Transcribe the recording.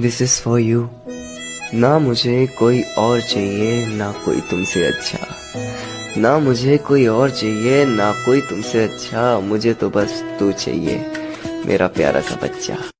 This is for you ना मुझे कोई और चाहिए, ना कोई तुमसे अच्छा। ना मुझे कोई और चाहिए, ना कोई तुमसे अच्छा। मुझे तो बस तू चाहिए, मेरा प्यारा सा बच्चा।